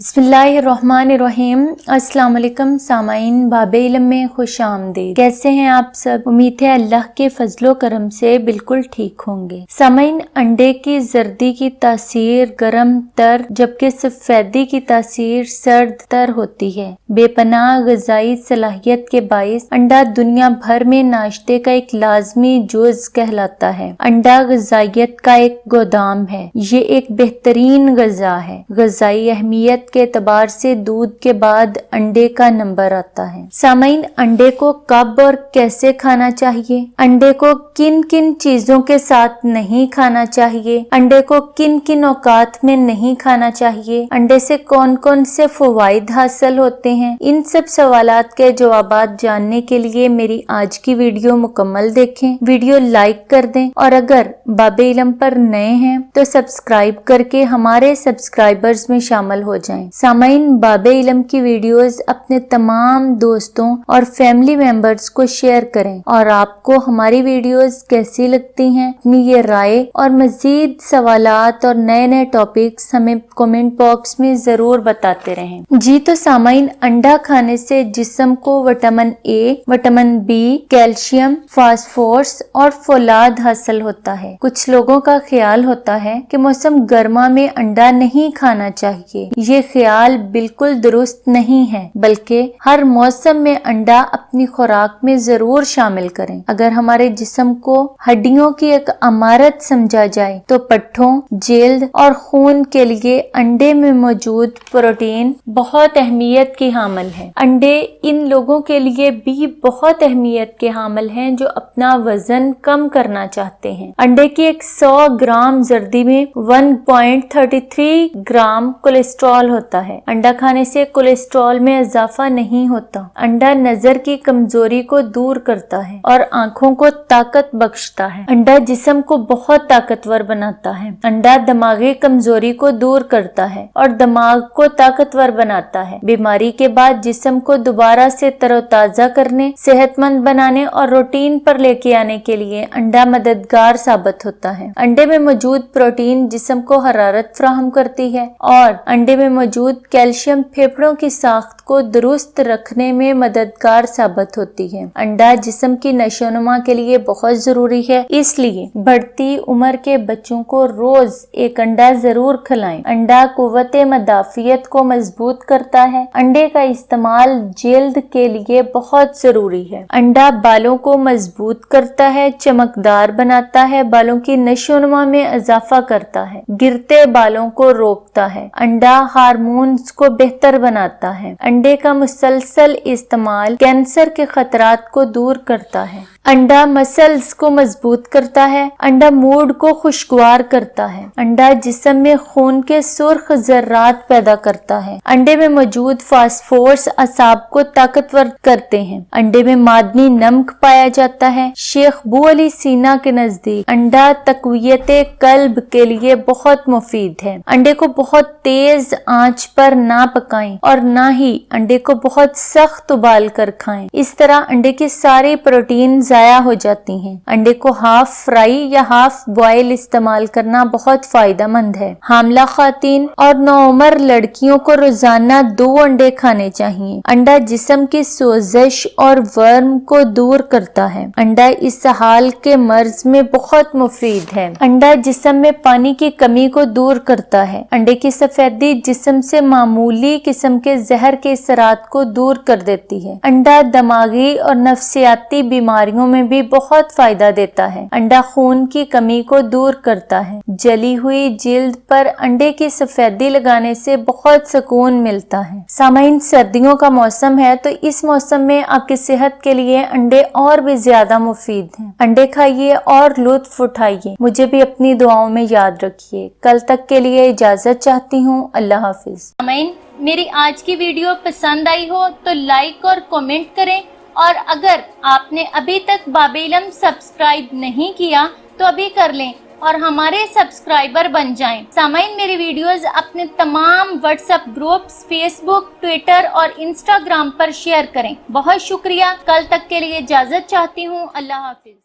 بسم اللہ الرحمن الرحیم۔ السلام علیکم سامعین، باب علم میں خوش آمدید۔ کیسے ہیں آپ سب؟ امید ہے اللہ کے فضل و کرم سے بالکل ٹھیک ہوں گے۔ سامعین، انڈے کی زردی کی تاثیر گرم تر، جبکہ سفیدی کی تاثیر سرد تر ہوتی ہے۔ بے پناہ غذائی صلاحیت کے باعث انڈا دنیا بھر میں ناشتے کا ایک لازمی جز کہلاتا ہے۔ انڈا غذائیت کا ایک گودام ہے۔ یہ ایک بہترین غذا ہے۔ غذائی اہمیت کے اعتبار سے دودھ کے بعد انڈے کا نمبر آتا ہے۔ سامعین، انڈے کو کب اور کیسے کھانا چاہیے؟ انڈے کو کن کن چیزوں کے ساتھ نہیں کھانا چاہیے؟ انڈے کو کن کن اوقات میں نہیں کھانا چاہیے؟ انڈے سے کون کون سے فوائد حاصل ہوتے ہیں؟ ان سب سوالات کے جوابات جاننے کے لیے میری آج کی ویڈیو مکمل دیکھیں۔ ویڈیو لائک کر دیں اور اگر باب علم پر نئے ہیں تو سبسکرائب کر کے ہمارے سبسکرائبرز میں شامل ہو جائیں۔ سامعین، باب علم کی ویڈیوز اپنے تمام دوستوں اور فیملی ممبرز کو شیئر کریں اور آپ کو ہماری ویڈیوز کیسی لگتی ہیں اپنی یہ رائے اور مزید سوالات اور نئے نئے ٹاپکس ہمیں کومنٹ باکس میں ضرور بتاتے رہیں۔ جی تو سامعین، انڈا کھانے سے جسم کو vitamin A vitamin B calcium, phosphorus اور فولاد حاصل ہوتا ہے۔ کچھ لوگوں کا خیال ہوتا ہے کہ موسم گرما میں انڈا نہیں کھانا چاہیے۔ یہ خیال بالکل درست نہیں ہے، بلکہ ہر موسم میں انڈا اپنی خوراک میں ضرور شامل کریں۔ اگر ہمارے جسم کو ہڈیوں کی ایک امارت سمجھا جائے، تو پٹھوں، جلد اور خون کے لیے انڈے میں موجود پروٹین بہت اہمیت کی حامل ہے انڈے ان لوگوں کے لیے بھی بہت اہمیت کے حامل ہیں جو اپنا وزن کم کرنا چاہتے ہیں۔ انڈے کی ایک سو گرام زردی میں one point thirty three gram cholesterol ہوتا ہے۔ انڈا کھانے سے کولیسٹرول میں اضافہ نہیں ہوتا۔ انڈا نظر کی کمزوری کو دور کرتا ہے اور آنکھوں کو طاقت بخشتا ہے۔ انڈا جسم کو بہت طاقتور بناتا ہے۔ انڈا دماغی کمزوری کو دور کرتا ہے اور دماغ کو طاقتور بناتا ہے۔ بیماری کے بعد جسم کو دوبارہ سے تر و تازہ کرنے صحت مند بنانے اور روٹین پر لے کے آنے کے لیے انڈا مددگار ثابت ہوتا ہے۔ انڈے میں موجود پروٹین جسم کو حرارت فراہم کرتی ہے اور انڈے میں موجود موجود کیلشیم پھیپڑوں کی ساخت کو درست رکھنے میں مددگار ثابت ہوتی ہے۔ انڈا جسم کی نشو نما کے لیے بہت ضروری ہے، اس لیے بڑھتی عمر کے بچوں کو روز ایک انڈا ضرور کھلائیں۔ انڈا قوت مدافعت کو مضبوط کرتا ہے۔ انڈے کا استعمال جلد کے لیے بہت ضروری ہے۔ انڈا بالوں کو مضبوط کرتا ہے، چمکدار بناتا ہے، بالوں کی نشو نما میں اضافہ کرتا ہے۔ گرتے بالوں کو روکتا ہے۔ انڈا ہارمونز کو بہتر بناتا ہے۔ انڈے کا مسلسل استعمال کینسر کے خطرات کو دور کرتا ہے۔ انڈا مسلز کو مضبوط کرتا ہے، انڈا موڈ کو خوشگوار کرتا ہے۔ انڈا جسم میں خون کے سرخ ذرات پیدا کرتا ہے۔ انڈے میں موجود فاسفورس اصاب کو طاقتور کرتے ہیں۔ انڈے میں معدنی نمک پایا جاتا ہے۔ شیخ بو علی سینا کے نزدیک انڈا تقویت قلب کے لیے بہت مفید ہے۔ انڈے کو بہت تیز آنچ پر نہ پکائیں اور نہ ہی انڈے کو بہت سخت ابال کر کھائیں۔ اس طرح انڈے کی ساری پروٹین ضائع ہو جاتی ہیں۔ انڈے کو ہاف فرائی یا ہاف بوائل استعمال کرنا بہت فائدہ مند ہے۔ حاملہ خواتین اور نو عمر لڑکیوں کو روزانہ دو انڈے کھانے چاہیے۔ انڈا جسم کی سوزش اور ورم کو دور کرتا ہے۔ انڈا اس حال کے مرض میں بہت مفید ہے۔ انڈا جسم میں پانی کی کمی کو دور کرتا ہے۔ انڈے کی سفیدی جسم سے معمولی قسم کے زہر کے اثرات کو دور کر دیتی ہے۔ انڈا دماغی اور نفسیاتی بیماریوں میں بھی بہت فائدہ دیتا ہے۔ انڈا خون کی کمی کو دور کرتا ہے۔ جلی ہوئی جلد پر انڈے کی سفیدی لگانے سے بہت سکون ملتا ہے۔ سامعین، سردیوں کا موسم ہے تو اس موسم میں آپ کی صحت کے لیے انڈے اور بھی زیادہ مفید ہیں۔ انڈے کھائیے اور لطف اٹھائیے۔ مجھے بھی اپنی دعاؤں میں یاد رکھیے۔ کل تک کے لیے اجازت چاہتی ہوں۔ اللہ حافظ۔ سامعین، میری آج کی ویڈیو پسند آئی ہو تو لائک اور کومنٹ کریں۔ اور اگر آپ نے ابھی تک باب علم سبسکرائب نہیں کیا، تو ابھی کر لیں اور ہمارے سبسکرائبر بن جائیں۔ سامعین، میری ویڈیوز اپنے تمام WhatsApp groups Facebook Twitter اور انسٹاگرام پر شیئر کریں۔ بہت شکریہ۔ کل تک کے لیے اجازت چاہتی ہوں۔ اللہ حافظ۔